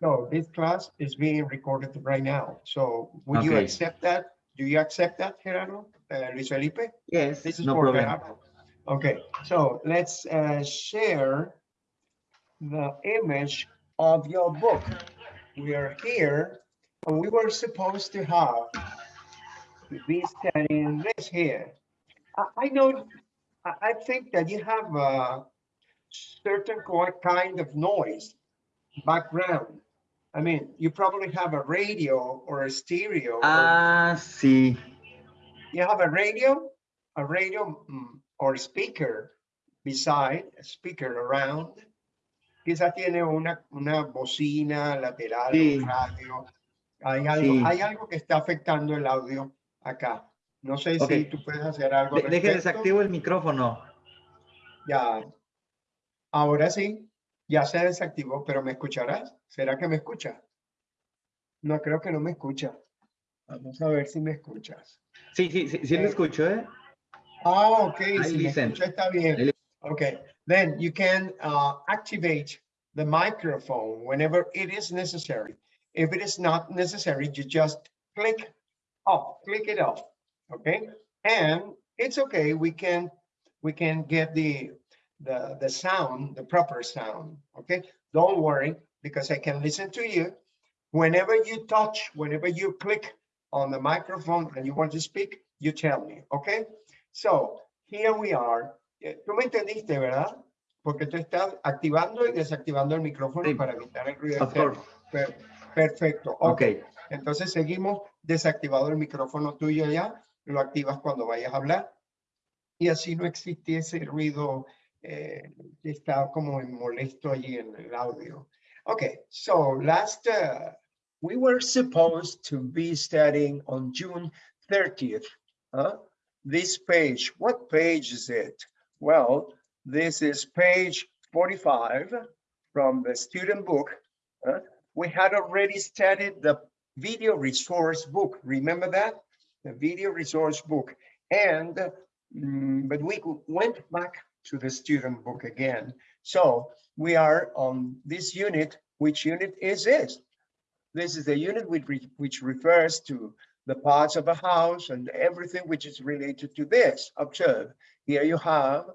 So this class is being recorded right now. So would you Okay. accept that? Do you accept that, Gerardo? Uh, Luis Felipe? Yes, This is no for problem. Gerardo. Okay, so let's uh, share the image of your book. We are here, and we were supposed to have to be studying this here. I, I know, I, I think that you have a certain co- kind of noise background. I mean, you probably have a radio or a stereo. or- Ah, sí. you have a radio, a radio mm, or speaker beside, a speaker around. Quizás tiene una, una bocina lateral, Sí. un radio. Hay algo, Sí. hay algo que está afectando el audio acá. No sé si Ok. tú puedes hacer algo. al De- Deje desactivo el micrófono. Ya. Ahora sí, ya se desactivó, pero ¿me escucharás? ¿Será que me escucha? No, creo que no me escucha. Vamos a ver si me escuchas. Sí, sí, sí, sí Eh, escucho, ¿eh? Ah, ok, I si me listen. escucha está bien. Okay, then you can uh, activate the microphone whenever it is necessary. If it is not necessary, you just click off, click it off, okay? And it's okay, we can, we can get the, the, the sound, the proper sound, okay? Don't worry, because I can listen to you. Whenever you touch, whenever you click on the microphone and you want to speak, you tell me, okay? So here we are. Eh, Tú me entendiste, ¿verdad? Porque tú estás activando y desactivando el micrófono Sí. para evitar el ruido externo. Per- Perfecto. Ok. Ok. Entonces seguimos desactivado el micrófono tuyo ya. Lo activas cuando vayas a hablar. Y así no existe ese ruido eh, está como molesto allí en el audio. Okay, so last, uh, we were supposed to be studying on June 30th. huh? This page, what page is it? Well, this is page 45 from the student book. huh? We had already studied the video resource book. Remember that? The video resource book. And, mm, but we went back to the student book again. So we are on this unit. Which unit is this? This is the unit which, re- which refers to the parts of a house and everything which is related to this. Observe, here you have,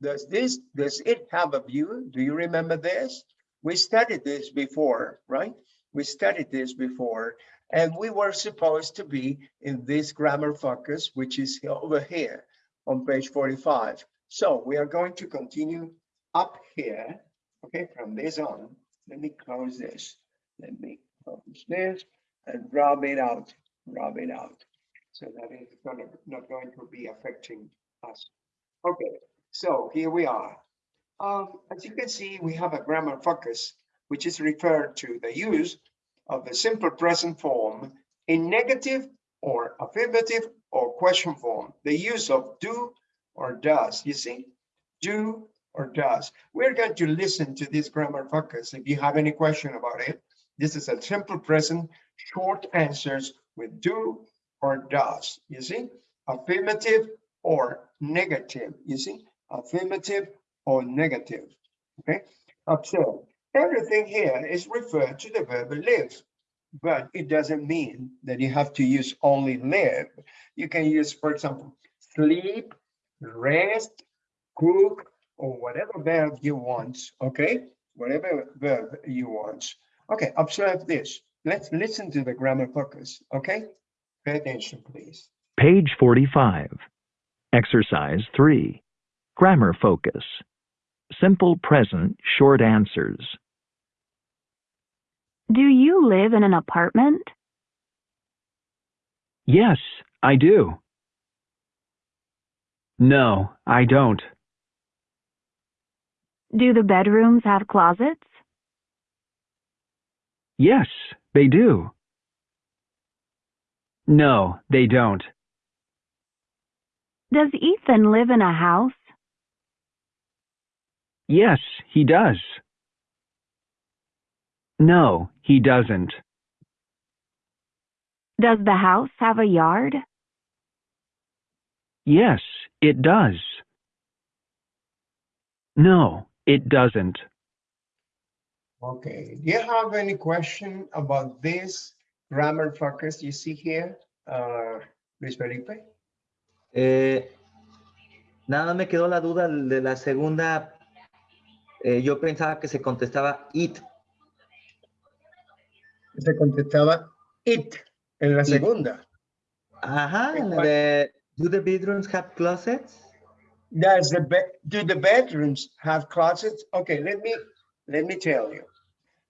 does this, does it have a view? Do you remember this? We studied this before, right? We studied this before, and we were supposed to be in this grammar focus, which is over here on page 45. So we are going to continue up here, okay, from this on. Let me close this. Let me close this and rub it out, rub it out. So that is gonna, not going to be affecting us. Okay, so here we are. Um, as you can see, we have a grammar focus, which is referred to the use of the simple present form in negative or affirmative or question form. The use of do or does, you see? Do or does. We're going to listen to this grammar focus. If you have any question about it, this is a simple present, short answers with do or does, you see? Affirmative or negative, you see? Affirmative or negative, okay? Observe, everything here is referred to the verb live, but it doesn't mean that you have to use only live. You can use, for example, sleep, rest, cook, or whatever verb you want, okay? Whatever verb you want. Okay, observe this. Let's listen to the grammar focus, okay? Pay attention, please. Page 45. Exercise 3. Grammar focus. Simple present short answers. Do you live in an apartment? Yes, I do. No, I don't. Do the bedrooms have closets? Yes, they do. No, they don't. Does Ethan live in a house? Yes, he does. No, he doesn't. Does the house have a yard? Yes, it does. No, it doesn't. Okay, do you have any question about this grammar focus you see here, uh, Luis Felipe? Eh, nada me quedó la duda de la segunda. eh, yo pensaba que se contestaba it. Se contestaba it en la It. segunda. Ajá, ¿En la de Do the bedrooms have closets? Does the be- do the bedrooms have closets? Okay, let me let me tell you.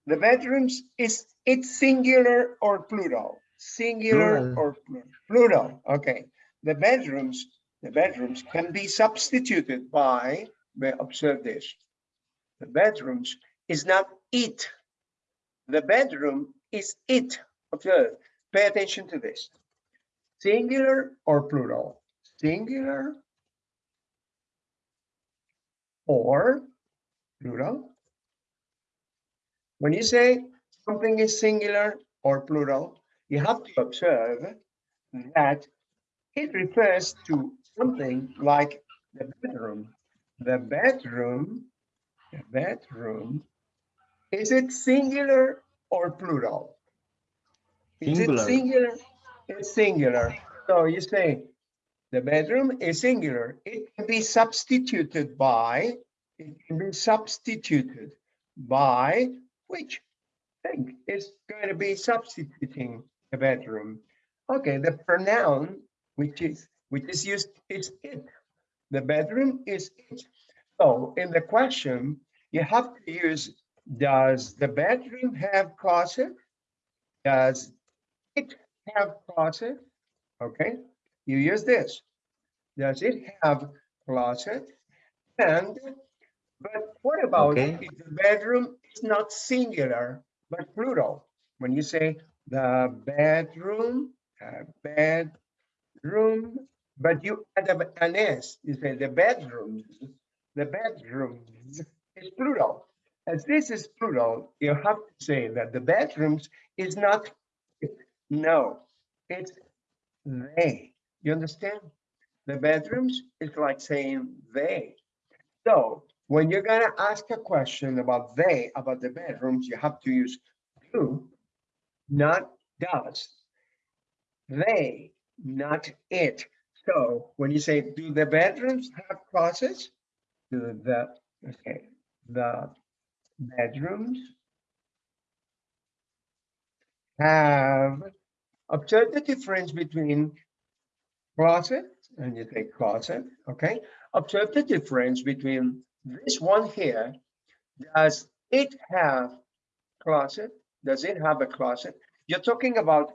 The bedrooms is it singular or plural? Singular Plural. or plu- plural? Okay. The bedrooms, the bedrooms can be substituted by, observe this. The bedrooms is not it. The bedroom is it. Observe. Pay attention to this. Singular or plural? Singular or plural. When you say something is singular or plural, you have to observe that it refers to something like the bedroom. The bedroom, the bedroom, is it singular or plural? Is it Singular. It's singular. So you say the bedroom is singular. It can be substituted by, it can be substituted by which thing is going to be substituting the bedroom. Okay, the pronoun which is which is used is it. The bedroom is it. So in the question, you have to use does the bedroom have closet? Does it have closet? Okay, you use this. Does it have closet? And, but what about Okay. if the bedroom is not singular, but plural? When you say the bedroom, uh, bedroom, but you add an S, you say the bedrooms, the bedrooms is plural. As this is plural, you have to say that the bedrooms is not, no, it's they. You understand? The bedrooms is like saying they. So when you're gonna ask a question about they, about the bedrooms, you have to use do, not does. They, not it. So when you say, do the bedrooms have closets? Do the, okay, the bedrooms have, observe the difference between closet, and you take closet, okay? Observe the difference between this one here. Does it have closet? Does it have a closet? You're talking about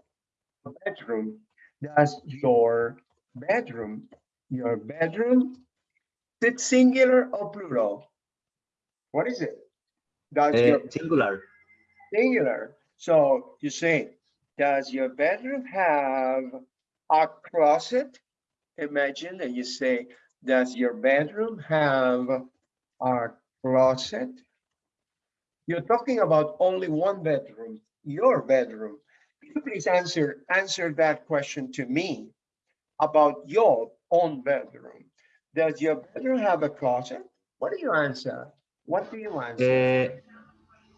a bedroom. Does your bedroom, your bedroom, is it singular or plural? What is it? Does Eh, your singular. singular. So you say, does your bedroom have a closet? Imagine that you say, does your bedroom have a closet? You're talking about only one bedroom, your bedroom. Could you Please answer, answer that question to me about your own bedroom. Does your bedroom have a closet? What do you answer? What do you answer? Eh,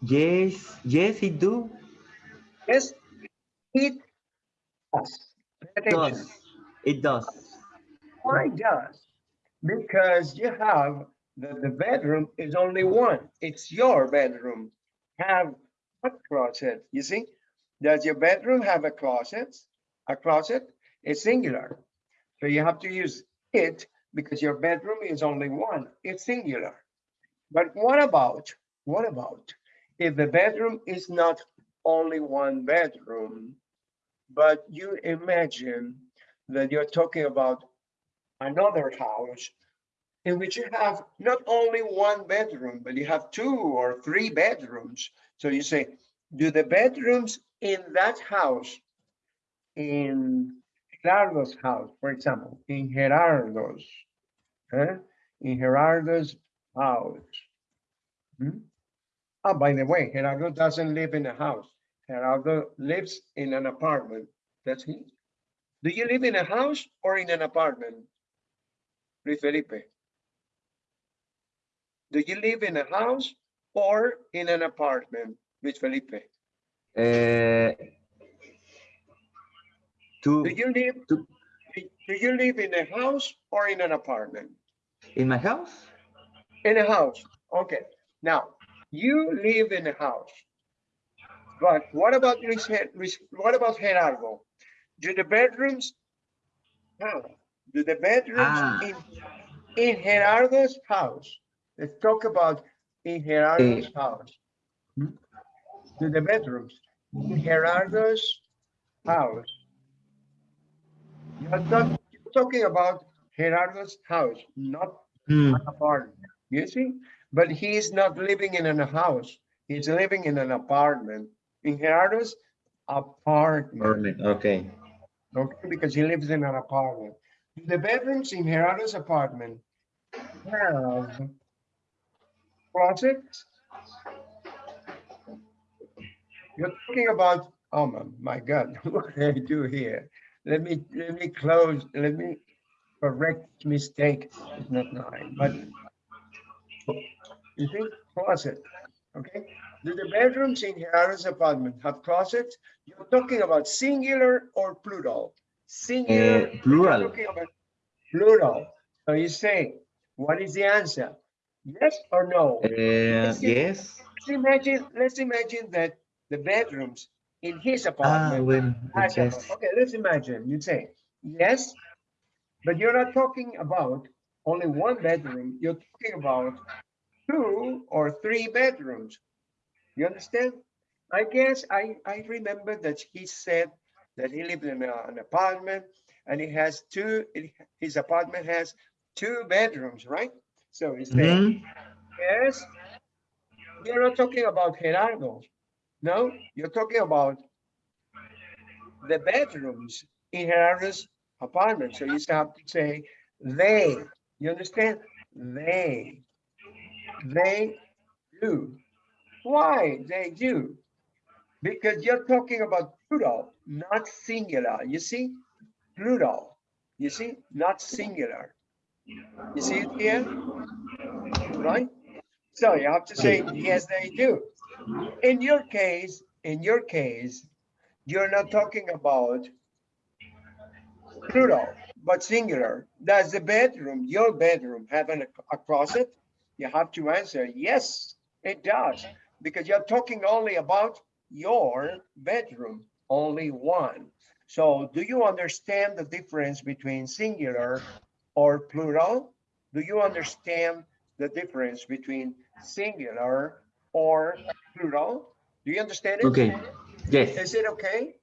yes, yes, it do. Yes, it does. It does. Why does? Because you have, the, the bedroom is only one. It's your bedroom. Have a closet, you see? Does your bedroom have a closet? A closet is singular. So you have to use it because your bedroom is only one. It's singular. But what about, what about if the bedroom is not only one bedroom, but you imagine that you're talking about another house in which you have not only one bedroom, but you have two or three bedrooms. So you say, do the bedrooms in that house, in Gerardo's house, for example, in Gerardo's, huh? in Gerardo's house. Hmm? Oh, by the way, Gerardo doesn't live in a house. Gerardo lives in an apartment. That's he. Do you live in a house or in an apartment? Luis Felipe. Do you live in a house or in an apartment, Luis Felipe? Uh, to Do you live, to- do you live in a house or in an apartment? in my house? In a house, okay. Now, you live in a house. But what about what about Gerardo? Do the bedrooms? Do the bedrooms Ah. in, in Gerardo's house? Let's talk about in Gerardo's house. Hmm? Do the bedrooms in Gerardo's house? You're talk- you're talking about Gerardo's house, not Hmm, apartment, you see? But he is not living in a house, he's living in an apartment, in Gerardo's apartment, Okay. okay, because he lives in an apartment. The bedrooms in Gerardo's apartment have closets. You're talking about, oh my, God, what did I do here? Let me, let me close, let me correct mistake, it's not nine, but you see, closet, okay? Do the bedrooms in Gerardo's apartment have closets? You're talking about singular or plural? Singular. Uh, plural. Plural. So you say, what is the answer? Yes or no? Uh, see. yes. Let's imagine, let's imagine that the bedrooms in his Ah, apartment. well, has a- yes. Okay, let's imagine, you say, yes, but you're not talking about only one bedroom, you're talking about two or three bedrooms. You understand? I guess I, I remember that he said that he lived in a- an apartment and he has two, his apartment has two bedrooms, right? So he's saying, Mhm. Yes. You're not talking about Gerardo. No, you're talking about the bedrooms in Gerardo's apartment. So you have to say they. You understand? They. They do. Why they do? Because you're talking about plural, not singular. You see? Plural. You see? Not singular. You see it here? Right? So you have to say, yes, they do. In your case, in your case, you're not talking about plural, but singular. Does the bedroom, your bedroom, have an, a closet? You have to answer, yes, it does, because you're talking only about your bedroom, only one. So do you understand the difference between singular or plural? Do you understand the difference between singular or plural? Do you understand it? Okay. Yes, Is it okay?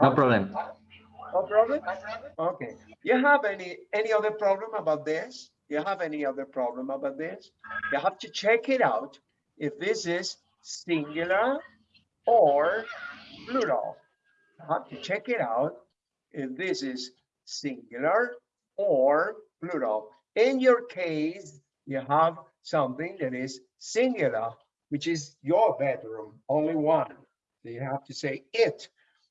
no problem. No problem? Okay. You have any, any other problem about this? You have any other problem about this? You have to check it out if this is singular or plural. You have to check it out if this is singular or plural. In your case, you have something that is singular, which is your bedroom, only one. So you have to say it.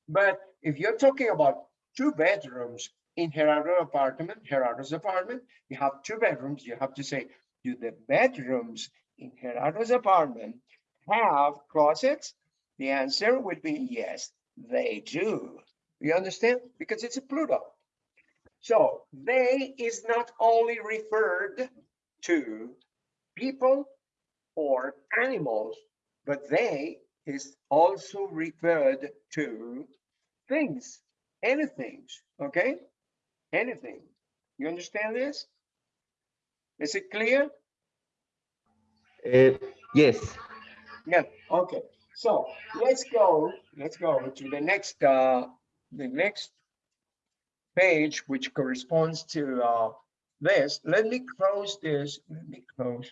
But if you're talking about two bedrooms in Gerardo apartment, Gerardo's apartment, you have two bedrooms, you have to say, do the bedrooms in Gerardo's apartment have closets? The answer would be yes, they do. You understand? Because it's a plural. So they is not only referred to people or animals, but they is also referred to things, anything, okay? Anything. You understand this? Is it clear? Uh, yes. Yeah, okay. So let's go, let's go to the next, uh, the next page, which corresponds to, uh, this. Let me close this, let me close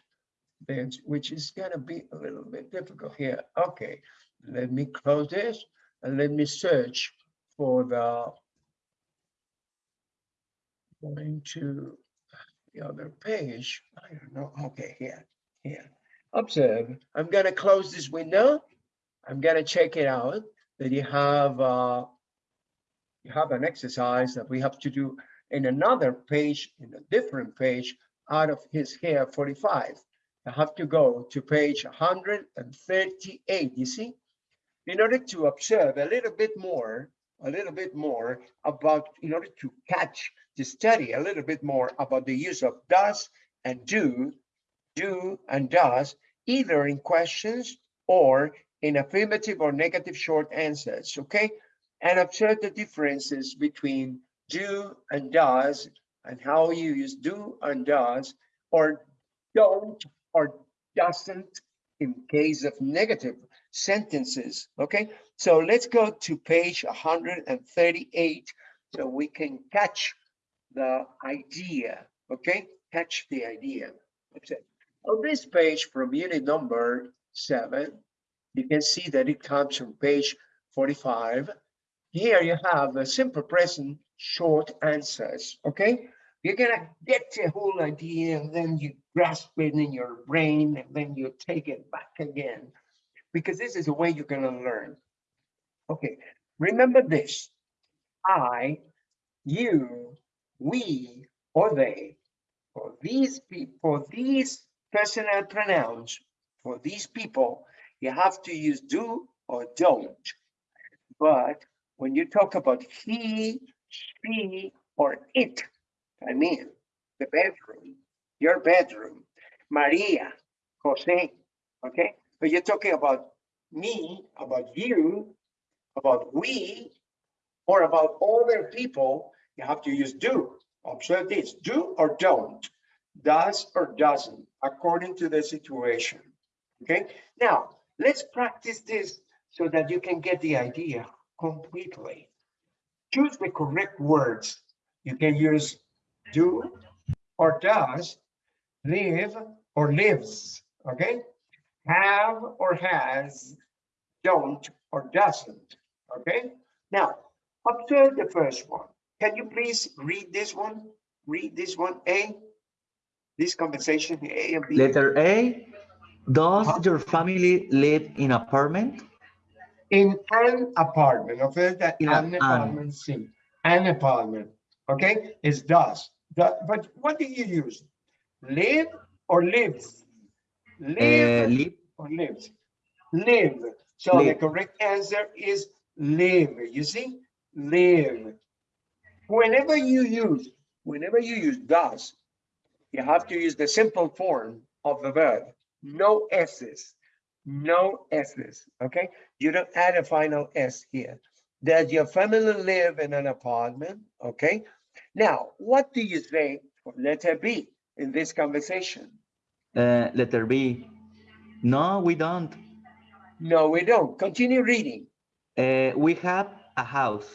this, which is gonna be a little bit difficult here. Okay, let me close this and let me search for the going to the other page. I don't know. Okay, here, here. Observe. I'm gonna close this window. I'm gonna check it out that you have uh you have an exercise that we have to do in another page, in a different page out of his here 45. I have to go to page 138, you see? In order to observe a little bit more, a little bit more about, in order to catch, to study a little bit more about the use of does and do, do and does, either in questions or in affirmative or negative short answers, okay? And observe the differences between do and does and how you use do and does or don't or doesn't in case of negative sentences, okay? So let's go to page 138 so we can catch the idea, okay? Catch the idea. That's it. On this page from unit number seven, you can see that it comes from page 45. Here you have a simple present short answers, okay? You're gonna get the whole idea and then you grasp it in your brain and then you take it back again. Because this is the way you're gonna learn. Okay, remember this. I, you, we, or they. For these people, these personal pronouns, for these people, you have to use do or don't. But when you talk about he, she, or it, I mean, the bedroom, your bedroom, Maria, Jose, okay? But you're talking about me, about you, about we, or about other people, you have to use do. Observe this, do or don't, does or doesn't, according to the situation. Okay, now let's practice this so that you can get the idea completely. Choose the correct words. You can use do or does, live or lives, okay? Have or has, don't or doesn't, okay? Now, observe the first one. Can you please read this one? Read this one, A? This conversation, A and B? Letter A, does Uh-huh. your family live in apartment? In an apartment, okay, that In an an. apartment, see, an apartment, okay, is does. That, but what do you use? Live or lives? Uh, Live live, or lives? Live. So the correct answer is live. You see, live. Whenever you use, whenever you use does, you have to use the simple form of the verb. No s's, no s's. Okay, you don't add a final s here. Does your family live in an apartment? Okay. Now, what do you say for letter B in this conversation? uh, letter B, no, we don't. No, we don't. Continue reading. Uh, we have a house.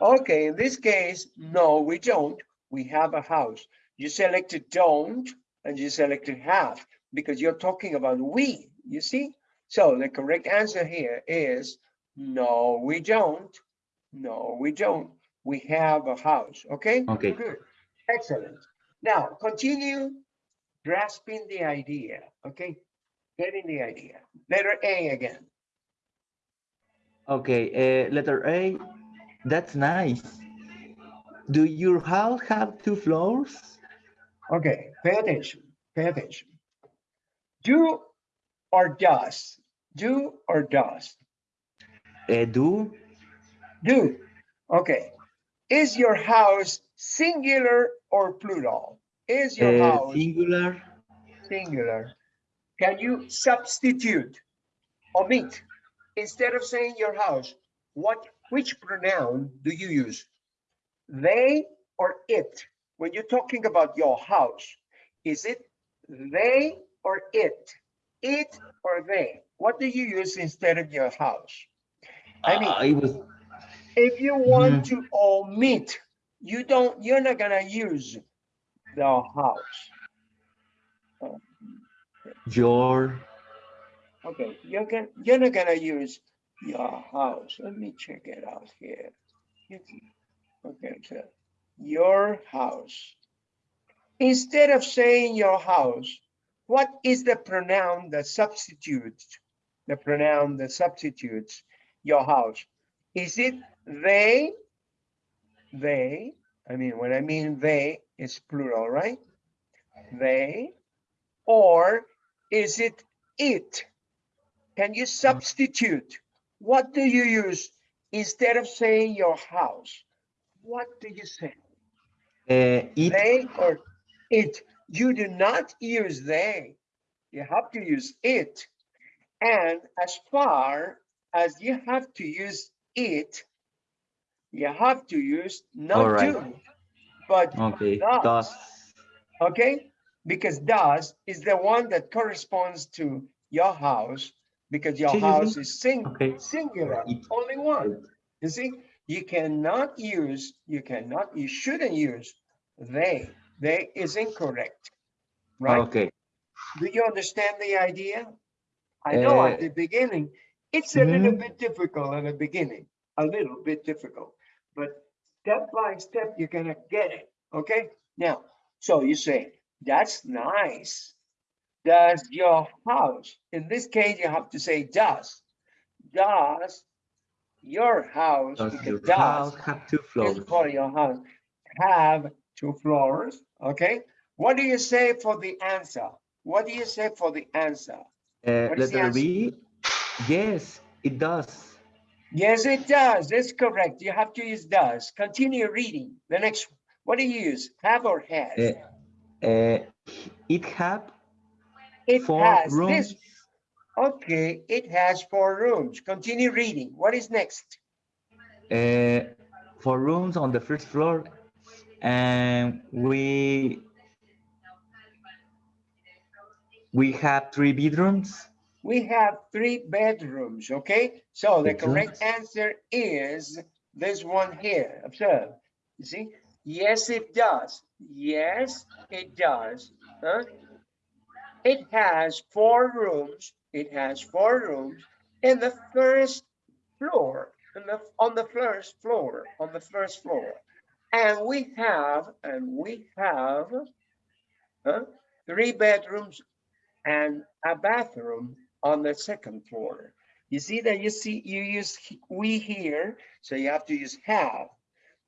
Okay, in this case, no, we don't. We have a house. You selected don't and you selected have because you're talking about we, you see? So the correct answer here is no, we don't. No, we don't. We have a house, okay? Okay. Good, excellent. Now, continue grasping the idea, okay? Getting the idea. Letter A again. Okay, uh, letter A, that's nice. Do your house have two floors? Okay, pay attention, pay attention. Do or does, do or does, Uh, do, do. Okay, is your house singular or plural? Is your uh, house singular, singular? Can you substitute, omit? Instead of saying your house, what, which pronoun do you use? They or it? When you're talking about your house, is it they or it? It or they? What do you use instead of your house? I mean, Uh, was, if you want to omit, you don't, you're not gonna use the house. your, Okay, you're gonna, you're not gonna use your house. Let me check it out here. Okay, so your house. Instead of saying your house, what is the pronoun that substitutes? The pronoun that substitutes your house? Is it they? They, I mean, when I mean they, it's plural, right? They, or Is it it? Can you substitute? What do you use instead of saying your house? What do you say? Uh, it, They or it? You do not use they. You have to use it. And as far as you have to use it, you have to use not Alright. do, but okay, does. does. Okay, because does is the one that corresponds to your house because your house is sing Okay. singular, It. only one. You see, you cannot use, you cannot, you shouldn't use they. They is incorrect, right? Okay. Do you understand the idea? I know at Uh, the beginning, it's a little mhm. bit difficult at the beginning, a little bit difficult, but step by step, you're gonna get it, okay? Now, so you say, that's nice. Does your house, in this case, you have to say does. Does your house, Does because your does house have two floors? for your house, have two floors, okay? What do you say for the answer? What do you say for the answer? Uh, what is the letter? B, yes, it does. Yes, it does. That's correct. You have to use does. Continue reading. The next, one. what do you use? Have or has? Uh, uh, it have It four has rooms. this. Okay, it has four rooms. Continue reading. What is next? uh, four rooms on the first floor, and we we have three bedrooms. We have three bedrooms, okay? So the correct answer is this one here. Observe. You see? Yes, it does. Yes, it does. Huh? It has four rooms. It has four rooms in the first floor, the, on the first floor, on the first floor. And we have, and we have huh, three bedrooms and a bathroom on the second floor. You see that you see you use we here, so you have to use have.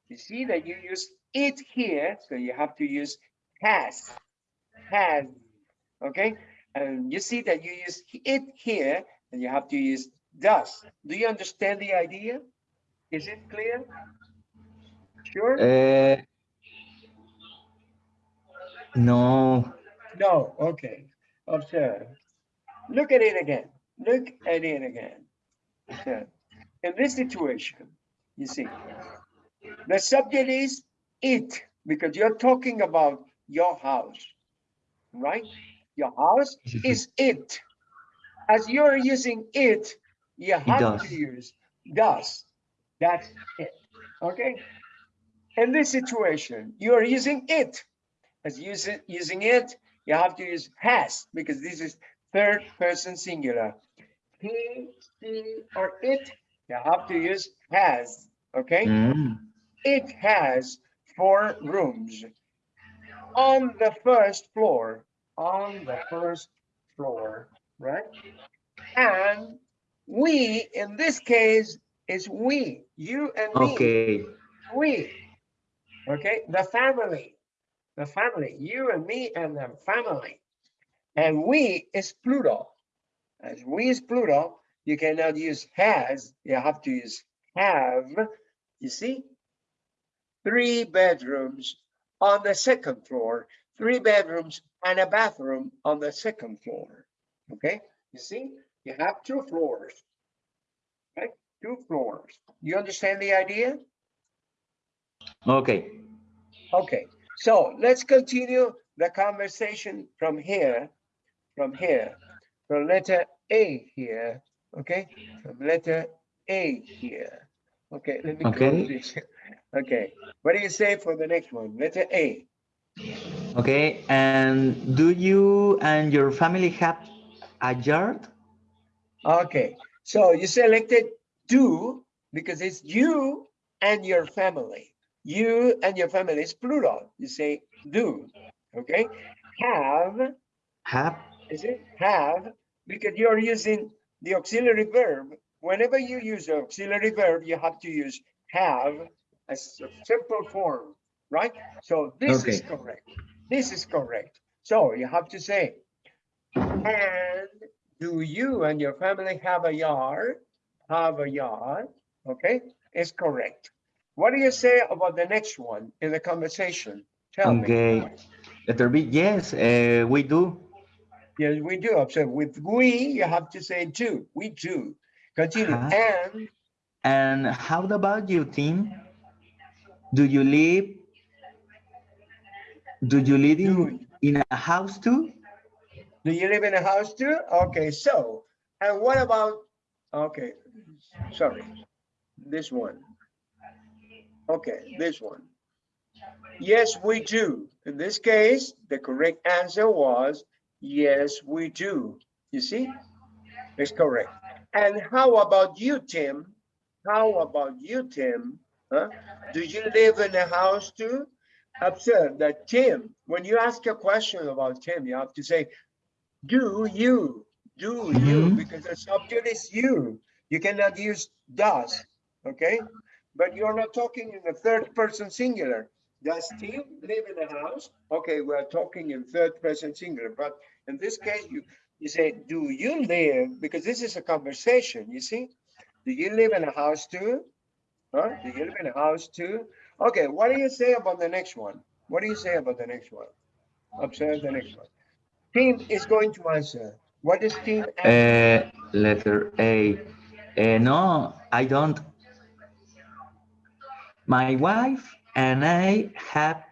You see that you use it here, so you have to use has. Has. Okay? And you see that you use it here, and you have to use does. Do you understand the idea? Is it clear? Sure? Uh, no, No, okay. Observe. Look at it again. Look at it again. Observe. In this situation, you see, the subject is it because you're talking about your house, right? Your house is it. As you're using it, you have to use does. That's it. Okay? In this situation, you are using it. As using using it, you have to use has because this is third person singular. He, she, or it, you have to use has. Okay? Mm, It has four rooms on the first floor. On the first floor, right? And we, in this case, is we, you and me okay, we. Okay, the family, the family, you and me and the family. And we is plural. As we is plural, you cannot use has, you have to use have. You see? Three bedrooms on the second floor, three bedrooms and a bathroom on the second floor. Okay, you see? You have two floors. Okay, two floors. You understand the idea? okay. Okay, so let's continue the conversation from here, from here, from letter A here, okay? From letter A here. Okay, let me Okay. Okay, what do you say for the next one? Letter A. Okay, and do you and your family have a yard? Okay, so you selected do because it's you and your family. You and your family is plural. You say do, okay? Have Have, Is it have? Because you're using the auxiliary verb. Whenever you use the auxiliary verb, you have to use have as a simple form, right? So this is correct. This is correct. So you have to say, And do you and your family have a yard? Have a yard, okay, is correct. What do you say about the next one in the conversation? Tell me. Okay. Letter B, yes, uh, we do. Yes, we do. Observe with we, you have to say do. We do. Continue. Uh-huh. And And how about you, Tim? Do you live? Do you live in, in a house too? do you live in a house too? Okay, so, and what about, okay, sorry, this one. Okay, this one. Yes, we do. In this case, the correct answer was, yes, we do. You see? It's correct. And how about you, Tim? How about you, Tim? Huh? Do you live in a house too? Observe that Tim, when you ask a question about Tim, you have to say, do you, do you, Mhm. because the subject is you. You cannot use does, okay? But you're not talking in the third person singular. Does Tim live in a house? Okay, we're talking in third person singular, but in this case, you, you say, do you live? Because this is a conversation, you see? Do you live in a house too? Huh? Do you live in a house too? Okay, what do you say about the next one? What do you say about the next one? Observe the next one. Tim is going to answer. What is Tim? Uh, letter A. Uh, no, I don't. My wife and I have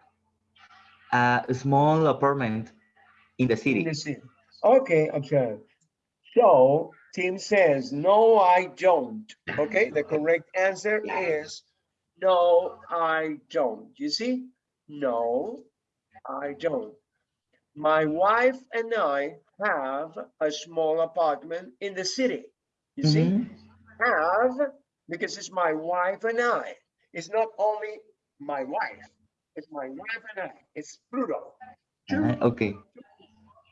a small apartment in the city. in the city. Okay, observe. So Tim says, no, I don't. Okay, the correct answer is, no, I don't. You see? No, I don't. My wife and I have a small apartment in the city. You see? Mhm. Have, because it's my wife and I. It's not only my wife, it's my wife and I. It's plural. Two Uh, okay.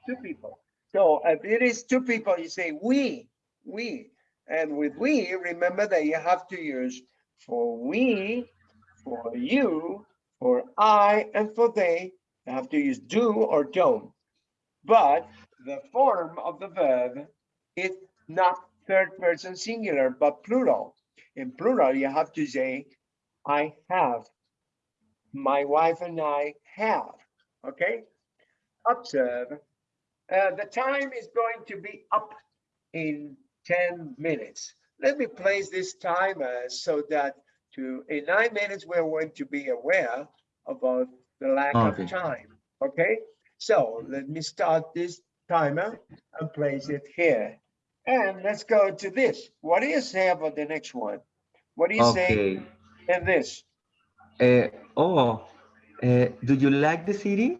two people. So if it is two people, you say we, we. And with we, remember that you have to use for we, for you, for I, and for they. You have to use do or don't. But the form of the verb is not third person singular, but plural. In plural, you have to say, I have. My wife and I have. Okay? Observe. Uh, the time is going to be up in 10 minutes. Let me place this timer so that to in nine minutes, we're going to be aware about the lack Okay. of time. Okay, so let me start this timer and place it here. And let's go to this. What do you say about the next one? What do you say Okay. in this? Uh, oh, uh, do you like the city?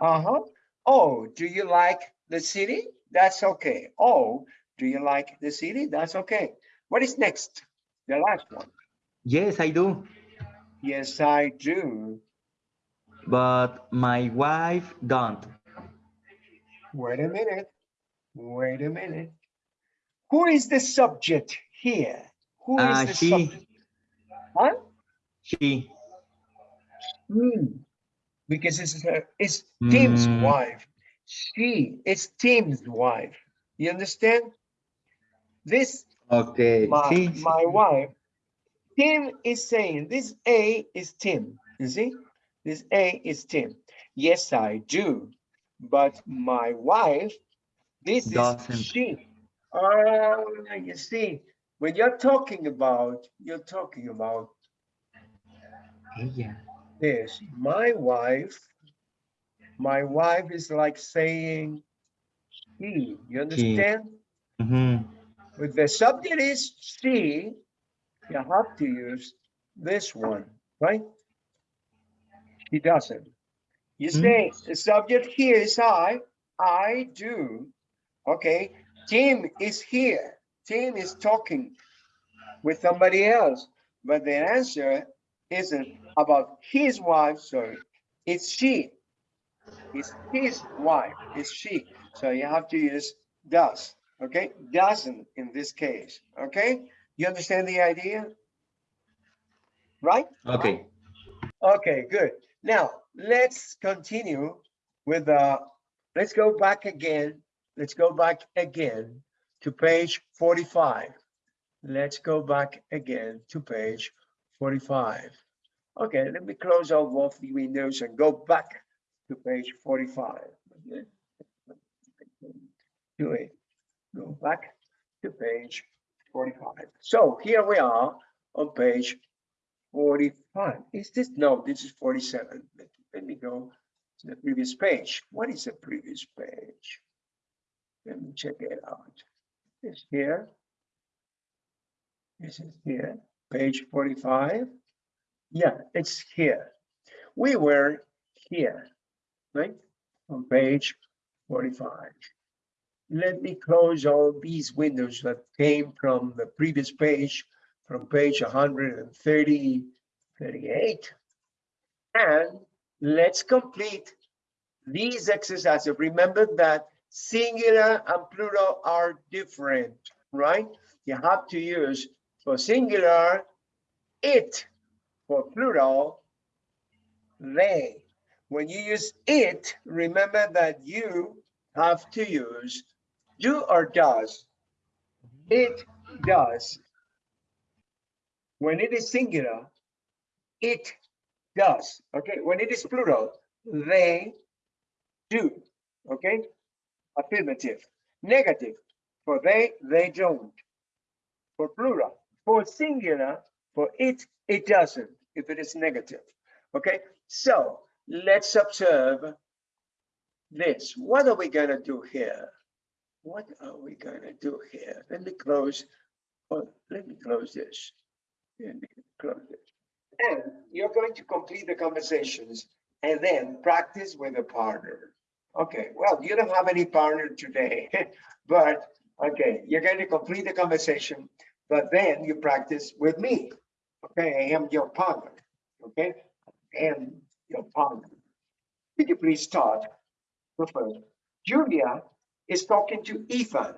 Uh-huh. Oh, do you like the city? That's okay. Oh, do you like the city? That's okay. What is next? The last one. Yes, I do. Yes, I do. But my wife don't. Wait a minute. Wait a minute. Who is the subject here? Who is Uh, the she, subject? Huh? she. Hmm. Because it's, her- it's Tim's Mm. wife. She, it's Tim's wife. You understand? This Okay. my, sí, my sí. wife. Tim is saying this A is Tim. You see, this A is Tim. Yes, I do. But my wife, this Doesn't. is she. Oh, you see, when you're talking about, you're talking about yeah. this. My wife, my wife is like saying she. You understand? Mhm. With the subject is she, you have to use this one, right? He doesn't. You Hmm. say the subject here is I, I do. Okay, Tim is here. Tim is talking with somebody else, but the answer isn't about his wife, sorry. It's she. It's his wife, it's she. So you have to use does, okay? Doesn't in this case, okay? You understand the idea? Right? Okay. Okay, good. Now, let's continue with the let's go back again. Let's go back again to page 45. Let's go back again to page 45. Okay, let me close all both the windows and go back to page 45. Okay. Do it. Go back to page 45. So here we are on page 45. Is this, no, this is 47. Let, let me go to the previous page. What is the previous page? Let me check it out. It's here. This is here, page 45. Yeah, it's here. We were here, right? On page 45. Let me close all these windows that came from the previous page, from page 130, 38. And let's complete these exercises. Remember that singular and plural are different, right? You have to use for singular, it, for plural, they. When you use it, remember that you have to use do or does. It does. When it is singular, it does. Okay, when it is plural, they do. Okay, affirmative. Negative, for they, they don't. For plural, for singular, for it, it doesn't, if it is negative. Okay, so let's observe this. What are we gonna do here? What are we gonna do here? Let me close, oh, let me close this. Let me close this. And you're going to complete the conversations and then practice with a partner. Okay, well, you don't have any partner today, but okay, you're going to complete the conversation, but then you practice with me. Okay, I am your partner. Okay, I am your partner. Could you please start? first? Julia is talking to Ethan.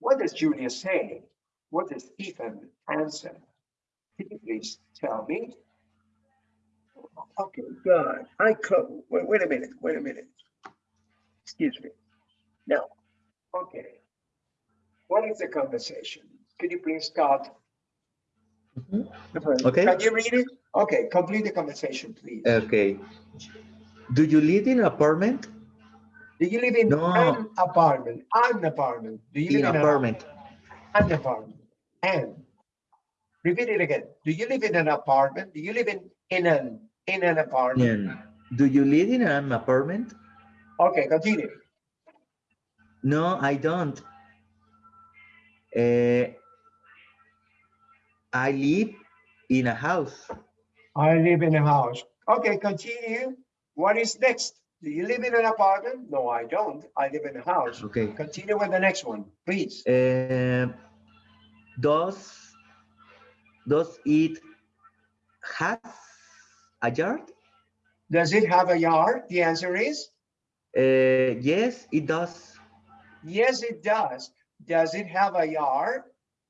What does Julia say? What does Ethan answer? Could you please tell me? Okay, good. I close. Wait, wait a minute. Wait a minute. Excuse me. Now, okay. What is the conversation? Could you please start? Mhm. Okay. Can you read it? Okay, complete the conversation, please. Okay. Do you live in an apartment? Do you live in No. an apartment? An apartment. Do you In live in an apartment. An apartment. And repeat it again. Do you live in an apartment? Do you live in in an in an apartment? Do you live in an apartment? Okay, continue. No, I don't. Uh, I live in a house. I live in a house. Okay, continue. What is next? Do you live in an apartment? No, I don't. I live in a house. Okay. Continue with the next one, please. Uh, does does it have a yard? Does it have a yard? The answer is Uh, yes, it does. yes, it does. Does it have a yard?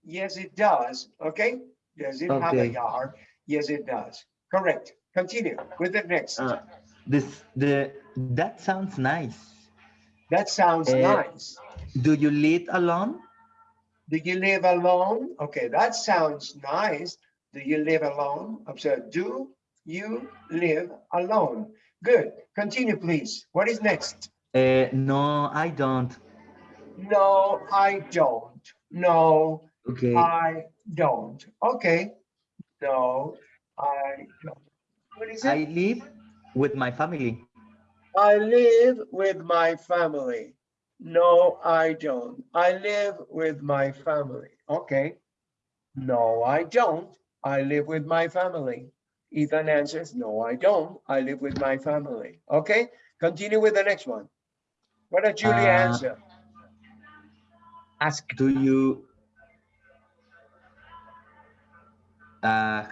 Yes, it does. Okay. Does it have a yard? Yes, it does. Correct. Continue with the next. Uh, this the that sounds nice. That sounds uh, nice. Do you live alone? Do you live alone? Okay, that sounds nice. Do you live alone? Observe, do you live alone? Good. Continue, please. What is next? Uh, no, I don't. No, I don't. No, Okay. I don't. Okay. No, I don't. What is I it? live with my family. I live with my family. No, I don't. I live with my family. Okay. No, I don't. I live with my family. Ethan answers, no, I don't. I live with my family. Okay, continue with the next one. What does Julia Uh, answer? Ask. Do you uh,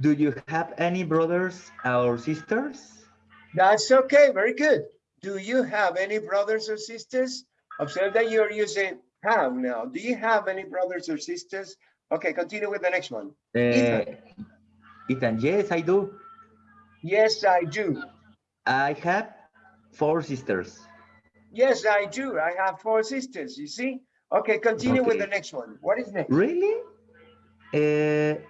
do you have any brothers or sisters? That's okay, very good. Do you have any brothers or sisters? Observe that you're using have now. Do you have any brothers or sisters? Okay, continue with the next one. Uh, Ethan. Ethan, yes, I do. Yes, I do. I have four sisters. Yes, I do. I have four sisters, you see? Okay, continue with the next one. What is next? Really? Uh,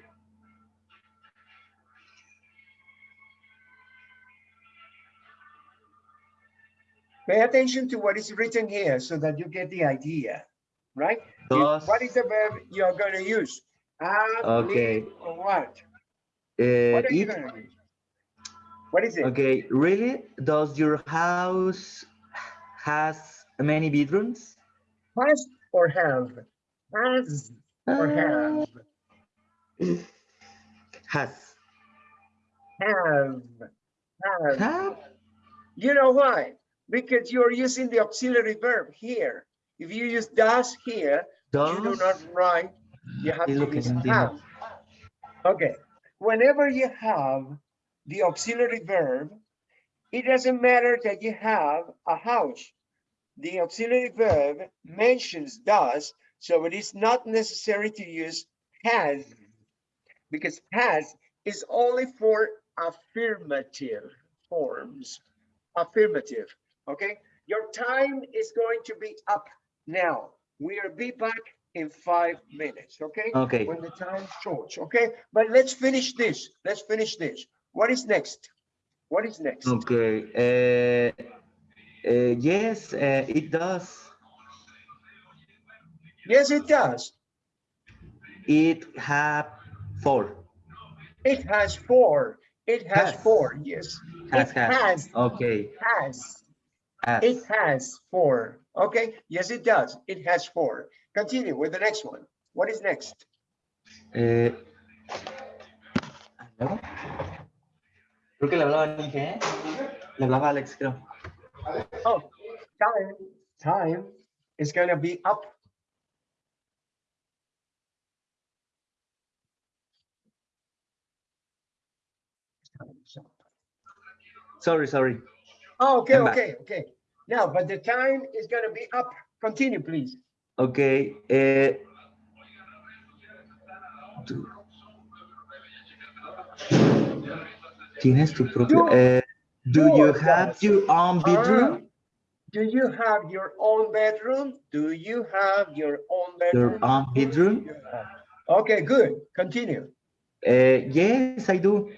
Pay attention to what is written here so that you get the idea, right? Does, What is the verb you're going to use? Have, Okay. or what? uh, What are you going to use? What is it? okay, really? Does your house has many bedrooms? Has or have? Has or have? Uh, has. Have. Have. Have? You know why? Because you're using the auxiliary verb here. If you use does here, you do not write, you have to use have. Okay, whenever you have the auxiliary verb, it doesn't matter that you have a house. The auxiliary verb mentions does, so it is not necessary to use has. Because has is only for affirmative forms. Affirmative, okay? Your time is going to be up now. We'll be back in five minutes, okay? Okay. When the time shorts, okay? But let's finish this. Let's finish this. What is next? What is next? Okay. Uh, uh, yes, uh, it does. Yes, it does. It has four. It has four. It has Has. four, yes. Has, It has. has, Okay. has. Has. It has four. Okay, yes, it does. It has four. Continue with the next one. What is next? Eh, ¿luego? Creo que le hablaba a ¿eh? Le hablaba a Alex, creo. Oh, time, time is gonna be up. Sorry, sorry. Oh, okay, okay, okay. Now, but the time is gonna be up. Continue, please. Ok. Tú- Tienes tu propio. Do- eh, do you have your own bedroom? Ah, Do you have your own bedroom? Do you have your own bedroom? Your own bedroom? Okay, good. Continue. Eh, yes, I do.